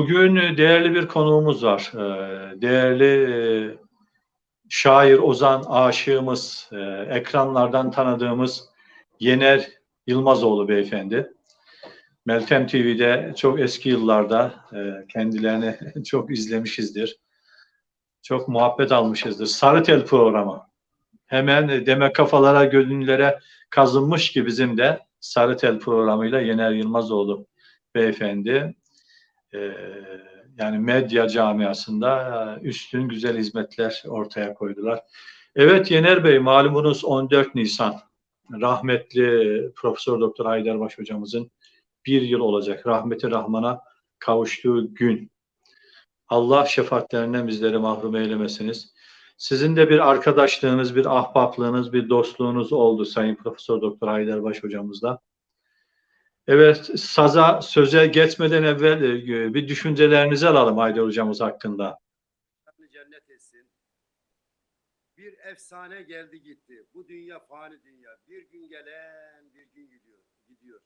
Bugün e, değerli bir konuğumuz var. E, Değerli e, şair, ozan, aşığımız, ekranlardan tanıdığımız Yener Yılmazoğlu beyefendi. Meltem TV'de çok eski yıllarda kendilerini çok izlemişizdir. Çok muhabbet almışızdır. Sarı Tel programı. Hemen e, demek kafalara, gönüllere kazınmış ki bizim de Sarı Tel programıyla Yener Yılmazoğlu beyefendi e, yani medya camiasında e, üstün güzel hizmetler ortaya koydular. Evet Yener Bey malumunuz 14 Nisan rahmetli Profesör Doktor Haydarbaş hocamızın bir yıl olacak rahmeti rahmana kavuştuğu gün. Allah şefaatlerinden bizleri mahrum eylemesiniz. Sizin de bir arkadaşlığınız, bir ahbaplığınız, bir dostluğunuz oldu Sayın Profesör Doktor Haydarbaş hocamızla. Evet, saza söze geçmeden evvel e, bir düşüncelerinizi alalım Haydar hocamız hakkında. cennet etsin. Bir efsane geldi gitti. Bu dünya fani dünya. Bir gün gelen bir gün gidiyor. gidiyor.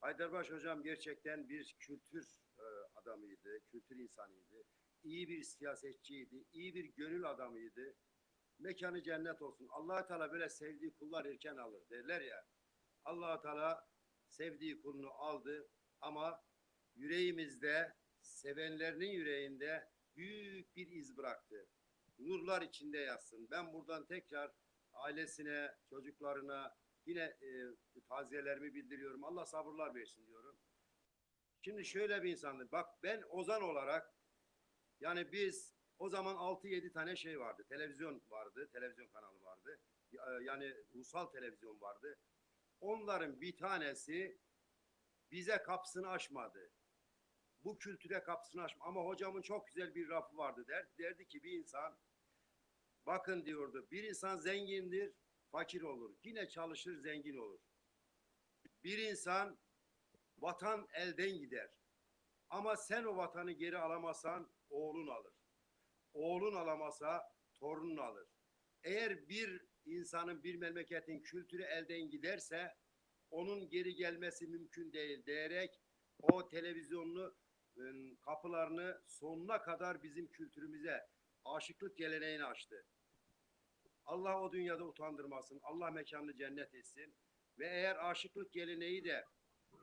Haydarbaş hocam gerçekten bir kültür e, adamıydı, kültür insanıydı. İyi bir siyasetçiydi, iyi bir gönül adamıydı. Mekanı cennet olsun. allah Teala böyle sevdiği kullar erken alır derler ya. allah Teala sevdiği kulunu aldı ama yüreğimizde, sevenlerinin yüreğinde büyük bir iz bıraktı. Nurlar içinde yatsın. Ben buradan tekrar ailesine, çocuklarına yine e, taziyelerimi bildiriyorum. Allah sabırlar versin diyorum. Şimdi şöyle bir insandı. Bak ben Ozan olarak yani biz o zaman 6-7 tane şey vardı. Televizyon vardı. Televizyon kanalı vardı. Yani ulusal televizyon vardı. Onların bir tanesi bize kapısını açmadı. Bu kültüre kapısını açmadı. Ama hocamın çok güzel bir rafı vardı. Der, derdi ki bir insan bakın diyordu bir insan zengindir fakir olur. Yine çalışır zengin olur. Bir insan vatan elden gider. Ama sen o vatanı geri alamazsan oğlun alır. Oğlun alamasa torunun alır. Eğer bir insanın bir memleketin kültürü elden giderse onun geri gelmesi mümkün değil diyerek o televizyonlu ıı, kapılarını sonuna kadar bizim kültürümüze aşıklık geleneğini açtı. Allah o dünyada utandırmasın. Allah mekanını cennet etsin. Ve eğer aşıklık geleneği de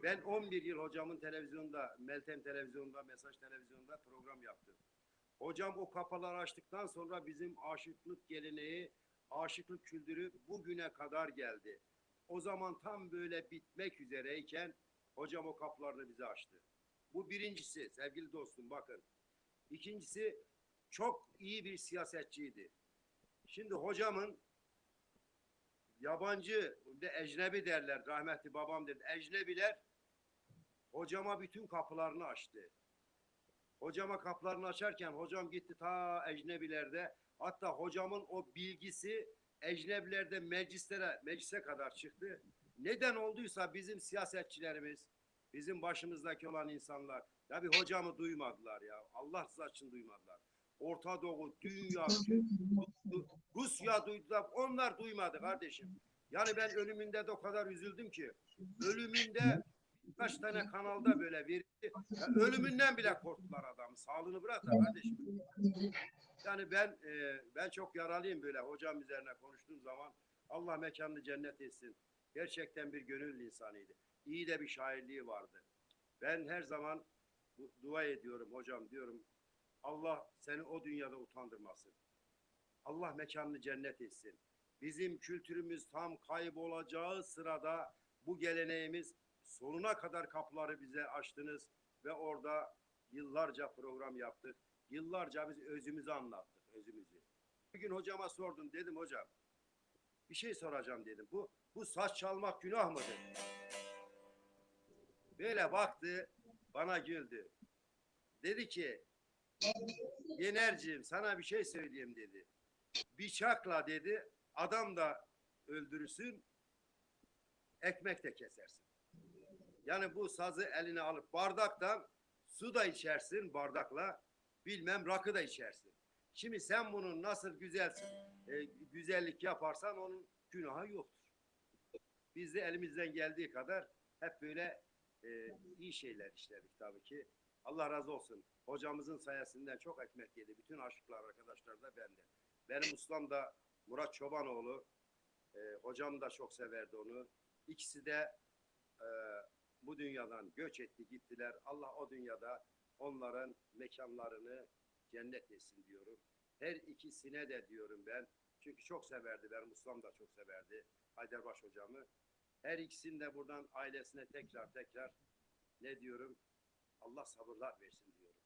ben 11 yıl hocamın televizyonda, Meltem televizyonda, Mesaj televizyonda program yaptım. Hocam o kapıları açtıktan sonra bizim aşıklık geleneği aşıklık kültürü bugüne kadar geldi. O zaman tam böyle bitmek üzereyken hocam o kapılarını bize açtı. Bu birincisi sevgili dostum bakın. İkincisi çok iyi bir siyasetçiydi. Şimdi hocamın yabancı de ecnebi derler rahmetli babam dedi. Ecnebiler hocama bütün kapılarını açtı. Hocama kapılarını açarken hocam gitti ta ecnebilerde Hatta hocamın o bilgisi ecnebilerde meclislere, meclise kadar çıktı. Neden olduysa bizim siyasetçilerimiz, bizim başımızdaki olan insanlar ya bir hocamı duymadılar ya. Allah rızası için duymadılar. Orta Doğu, dünya, Rusya duydular. Onlar duymadı kardeşim. Yani ben ölümünde de o kadar üzüldüm ki. Ölümünde kaç tane kanalda böyle verildi. Ölümünden bile korktular adamı. Sağlığını bırak da kardeşim. Yani ben e, ben çok yaralıyım böyle hocam üzerine konuştuğum zaman. Allah mekanını cennet etsin. Gerçekten bir gönül insanıydı. İyi de bir şairliği vardı. Ben her zaman dua ediyorum hocam diyorum. Allah seni o dünyada utandırmasın. Allah mekanını cennet etsin. Bizim kültürümüz tam kaybolacağı sırada bu geleneğimiz sonuna kadar kapıları bize açtınız ve orada yıllarca program yaptık. Yıllarca biz özümüzü anlattık, özümüzü. Bir gün hocama sordum, dedim hocam, bir şey soracağım dedim. Bu, bu saç çalmak günah mıdır? Böyle baktı, bana güldü. Dedi ki, Yenerciğim sana bir şey söyleyeyim dedi. Bıçakla dedi, adam da öldürürsün, ekmek de kesersin. Yani bu sazı eline alıp bardaktan su da içersin bardakla, bilmem rakı da içersin. Şimdi sen bunun nasıl güzel e, güzellik yaparsan onun günahı yoktur. Biz de elimizden geldiği kadar hep böyle e, iyi şeyler işledik tabii ki. Allah razı olsun. Hocamızın sayesinden çok ekmek yedi. Bütün aşıklar arkadaşlar da bende. Benim ustam da Murat Çobanoğlu. Ee, hocam da çok severdi onu. İkisi de e, bu dünyadan göç etti gittiler. Allah o dünyada onların mekanlarını cennet etsin diyorum. Her ikisine de diyorum ben. Çünkü çok severdi. Benim ustam da çok severdi. Haydarbaş hocamı. Her ikisini de buradan ailesine tekrar tekrar ne diyorum? Allah sabırlar versin diyorum.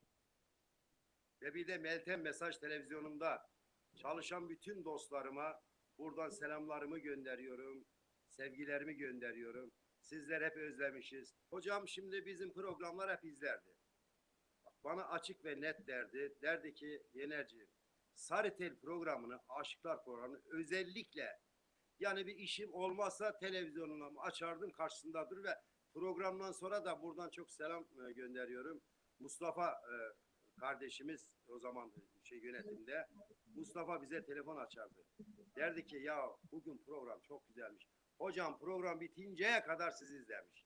Ve bir de Meltem Mesaj Televizyonu'nda çalışan bütün dostlarıma buradan selamlarımı gönderiyorum. Sevgilerimi gönderiyorum. Sizler hep özlemişiz. Hocam şimdi bizim programlar hep izlerdi. Bana açık ve net derdi. Derdi ki Yenerci Sarıtel programını, Aşıklar programını özellikle yani bir işim olmazsa televizyonunu açardım karşısındadır ve programdan sonra da buradan çok selam e, gönderiyorum. Mustafa e, kardeşimiz o zaman şey yönetimde Mustafa bize telefon açardı. Derdi ki ya bugün program çok güzelmiş. Hocam program bitinceye kadar sizi izlemiş.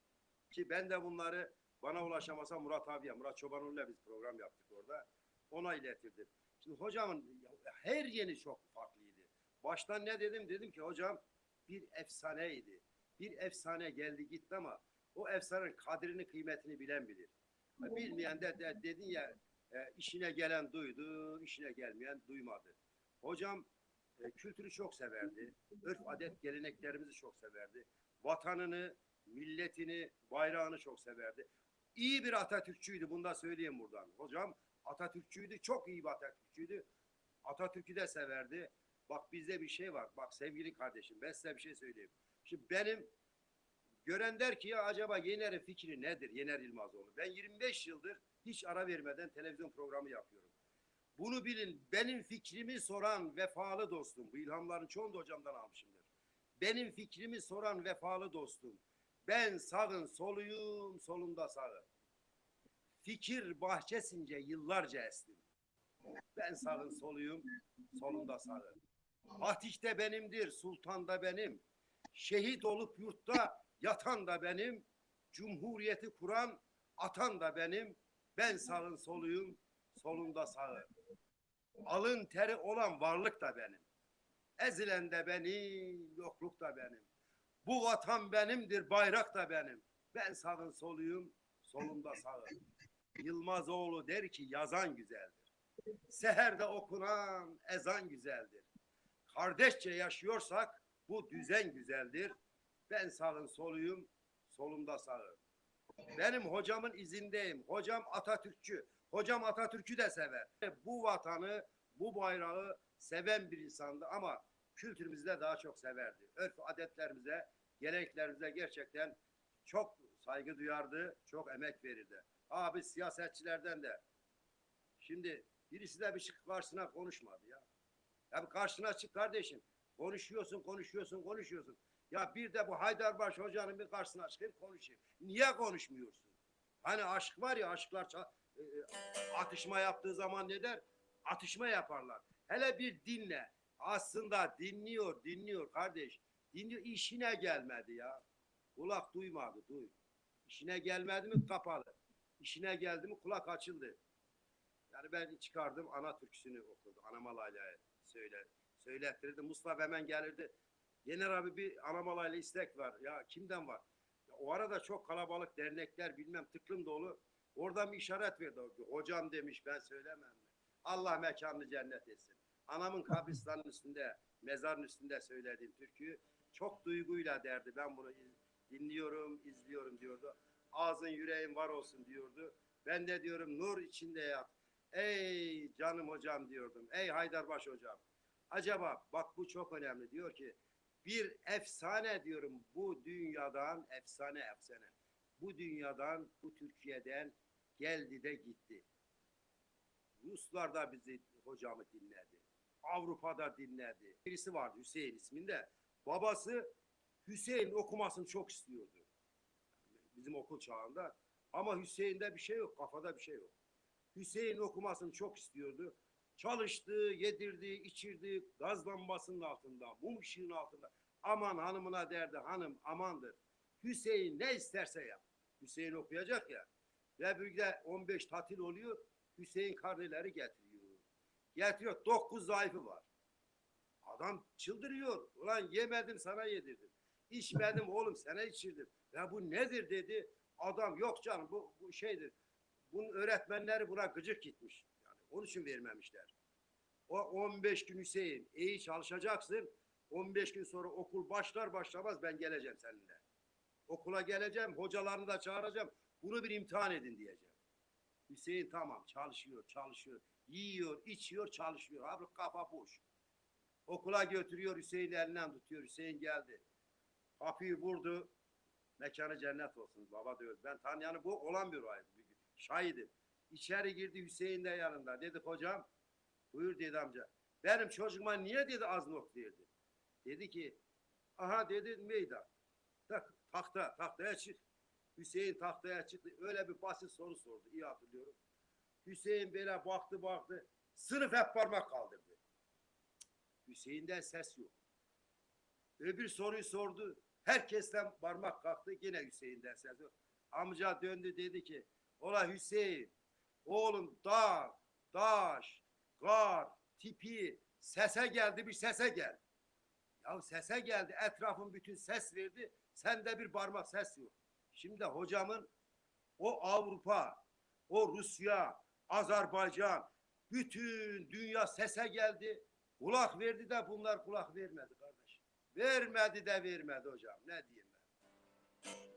Ki ben de bunları bana ulaşamasa Murat abiye, Murat Çobanoğlu'yla biz program yaptık orada. Ona iletirdim. Şimdi hocamın her yeni çok farklıydı. Baştan ne dedim? Dedim ki hocam bir efsaneydi. Bir efsane geldi gitti ama o efsanenin kadrini kıymetini bilen bilir. Bilmeyen de, de dedin ya e, işine gelen duydu, işine gelmeyen duymadı. Hocam e, kültürü çok severdi. Örf adet geleneklerimizi çok severdi. Vatanını, milletini, bayrağını çok severdi. İyi bir Atatürkçüydü. Bunu da söyleyeyim buradan. Hocam Atatürkçüydü. Çok iyi bir Atatürkçüydü. Atatürk'ü de severdi. Bak bizde bir şey var. Bak sevgili kardeşim ben size bir şey söyleyeyim. Şimdi benim gören der ki ya acaba Yener'in fikri nedir? Yener Yılmazoğlu. Ben 25 yıldır hiç ara vermeden televizyon programı yapıyorum. Bunu bilin. Benim fikrimi soran vefalı dostum. Bu ilhamların çoğunu da hocamdan almışımdır. Benim fikrimi soran vefalı dostum. Ben sağın soluyum, solunda sağım. Fikir bahçesince yıllarca estim. Ben sağın soluyum, solunda sağım. Fatih de benimdir, sultan da benim. Şehit olup yurtta yatan da benim. Cumhuriyeti kuran atan da benim. Ben sağın soluyum, solunda sağım. Alın teri olan varlık da benim. Ezilen de benim, yokluk da benim. Bu vatan benimdir, bayrak da benim. Ben sağın soluyum, solunda sağım. Yılmazoğlu der ki yazan güzeldir. Seherde okunan ezan güzeldir. Kardeşçe yaşıyorsak bu düzen güzeldir. Ben sağın soluyum, solumda sağım. Benim hocamın izindeyim. Hocam Atatürkçü. Hocam Atatürk'ü de sever. Bu vatanı, bu bayrağı seven bir insandı ama kültürümüzü de daha çok severdi. Örf adetlerimize, geleneklerimize gerçekten çok saygı duyardı, çok emek verirdi. Abi siyasetçilerden de şimdi birisi de bir çık karşısına konuşmadı ya. Ya bir karşına çık kardeşim. Konuşuyorsun, konuşuyorsun, konuşuyorsun. Ya bir de bu Haydarbaş hocanın bir karşısına çıkıp konuşayım. Niye konuşmuyorsun? Hani aşk var ya aşklar e, e, atışma yaptığı zaman ne der? Atışma yaparlar. Hele bir dinle. Aslında dinliyor, dinliyor kardeş. Dinliyor, işine gelmedi ya. Kulak duymadı, duy. İşine gelmedi mi kapalı. İşine geldi mi kulak açıldı. Yani ben çıkardım ana türküsünü okudu. Anamalayla söyle, söylettirdi. Mustafa hemen gelirdi. Yener abi bir Anamalayla istek var. Ya kimden var? Ya o arada çok kalabalık dernekler bilmem tıklım dolu. Oradan bir işaret verdi. Hocam demiş ben söylemem? Allah mekanını cennet etsin. Anamın kabristanın üstünde, mezarın üstünde söylediğim türküyü çok duyguyla derdi. Ben bunu dinliyorum, izliyorum diyordu. Ağzın yüreğin var olsun diyordu. Ben de diyorum nur içinde yat. Ey canım hocam diyordum. Ey Haydarbaş hocam. Acaba bak bu çok önemli. Diyor ki bir efsane diyorum bu dünyadan efsane efsane. Bu dünyadan, bu Türkiye'den geldi de gitti. Ruslar da bizi hocamı dinledi. Avrupa'da dinledi. Birisi vardı Hüseyin isminde. Babası Hüseyin okumasını çok istiyordu. Bizim okul çağında. Ama Hüseyin'de bir şey yok, kafada bir şey yok. Hüseyin okumasını çok istiyordu. Çalıştı, yedirdi, içirdi, gaz lambasının altında, mum ışığının altında. Aman hanımına derdi, hanım amandır. Hüseyin ne isterse yap. Hüseyin okuyacak ya. Ve bir de 15 tatil oluyor. Hüseyin karneleri getiriyor. Getiriyor. 9 zayıfı var. Adam çıldırıyor. Ulan yemedim sana yedirdim. İçmedim oğlum sana içirdim. Ya bu nedir dedi. Adam yok canım bu, bu şeydir. Bunun öğretmenleri buna gıcık gitmiş. Yani onun için vermemişler. O 15 gün Hüseyin iyi çalışacaksın. 15 gün sonra okul başlar başlamaz ben geleceğim seninle. Okula geleceğim, hocalarını da çağıracağım. Bunu bir imtihan edin diyeceğim. Hüseyin tamam çalışıyor, çalışıyor. Yiyor, içiyor, çalışıyor. Abi kafa boş. Okula götürüyor Hüseyin'i elinden tutuyor. Hüseyin geldi. Kapıyı vurdu. Mekanı cennet olsun baba diyor. Ben tanıyanı bu olan bir olay. Şahidim. İçeri girdi Hüseyin de yanında. Dedi hocam buyur dedi amca. Benim çocuğuma niye dedi az not verdi? Dedi ki aha dedi meydan. Tak, tahta, tahtaya çık. Hüseyin tahtaya çıktı. Öyle bir basit soru sordu. İyi hatırlıyorum. Hüseyin böyle baktı baktı. Sınıf hep parmak kaldırdı. Hüseyin'den ses yok. Öbür soruyu sordu. Herkesten parmak kalktı. Yine Hüseyin'den ses yok. Amca döndü dedi ki Ola Hüseyin oğlum dağ, taş, kar, tipi sese geldi bir sese gel. Ya sese geldi etrafın bütün ses verdi. Sende bir parmak ses yok. Şimdi hocamın o Avrupa, o Rusya, Azerbaycan, bütün dünya sese geldi. Kulak verdi de bunlar kulak vermedi kardeş. Vermedi de vermedi hocam. Ne diyeyim ben?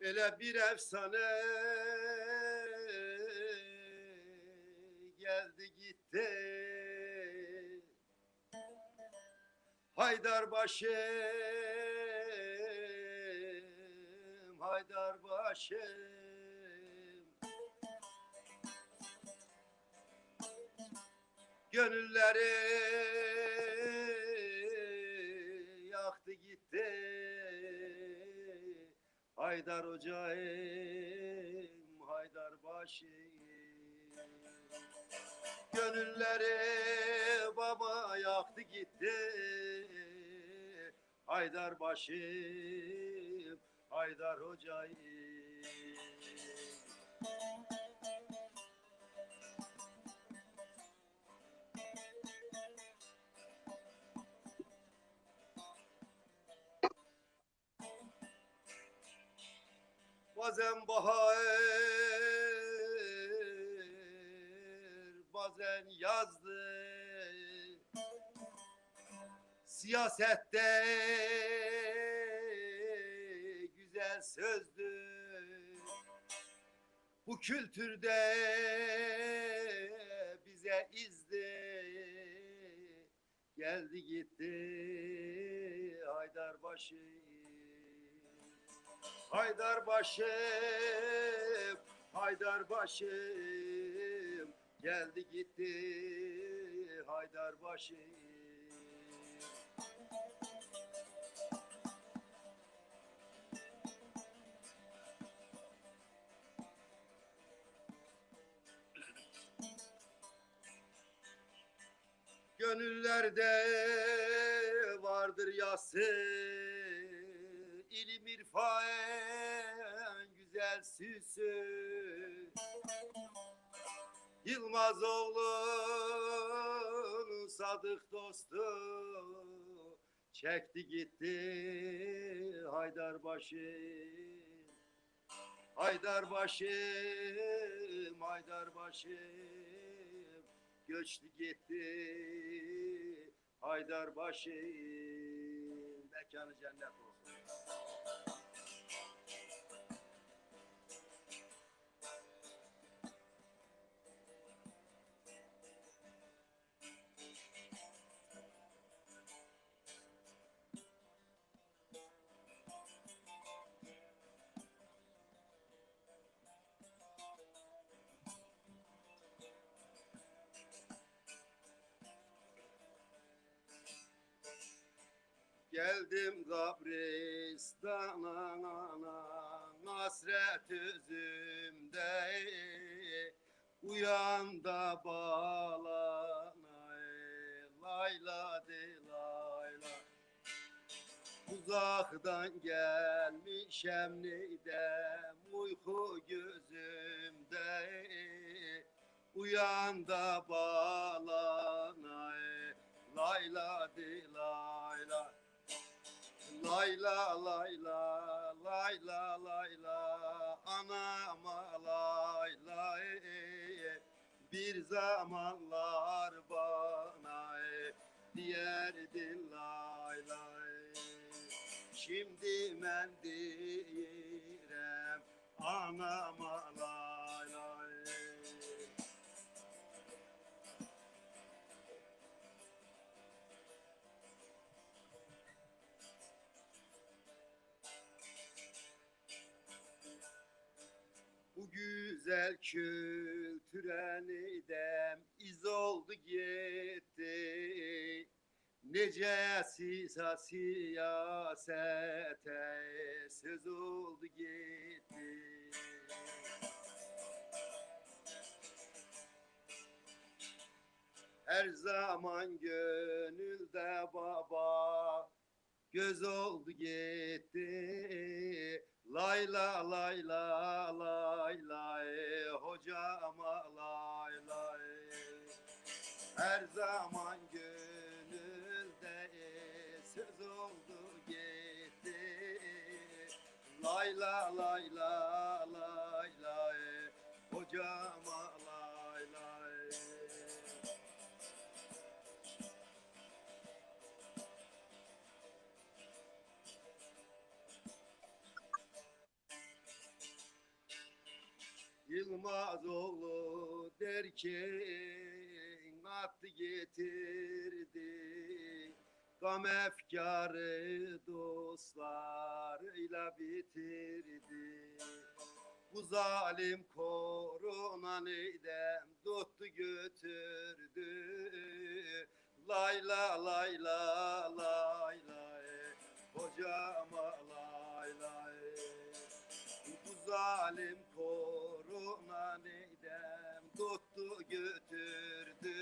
Ele bir efsane geldi gitti. Haydar başım, Haydar başım. Gönülleri Haydar hocayım, Haydar başım. Gönülleri baba yaktı gitti. Haydar başım, Haydar hocayım. Bazen bahar, bazen yazdı. Siyasette güzel sözdü. Bu kültürde bize izdi. Geldi gitti Haydarbaşı. Haydar başım, Haydar başım, geldi gitti Haydar başım. Gönüllerde vardır yası ilim irfan güzel süsü Yılmaz oğlunun sadık dostu. Çekti gitti Haydarbaşı. Haydarbaşım Haydarbaşım göçtü gitti Haydarbaşım mekanı cennet olsun. Uh... Geldim kabristana Hasret üzümde. Uyan da bağlana Layla de layla. Uzaktan gelmişem neydem Uyku gözümde. Uyan da bağlana Layla de layla Layla layla layla layla anama layla e, e, bir zamanlar bana e, diyerdin layla e. şimdi ben direm anama layla güzel kültüre neydem iz oldu gitti. Nece siyasete söz oldu gitti. Her zaman gönülde baba göz oldu gitti. Layla layla layla e, hocama layla e. Her zaman gönülde söz oldu gitti Layla layla layla Yılmazoğlu derken attı getirdi. Gam efkarı dostlarıyla bitirdi. Bu zalim korona neydem tuttu götürdü? Layla layla layla hocama layla bu zalim korona tuttu götürdü.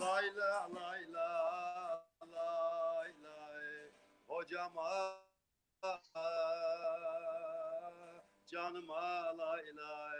Layla layla layla hocama canıma layla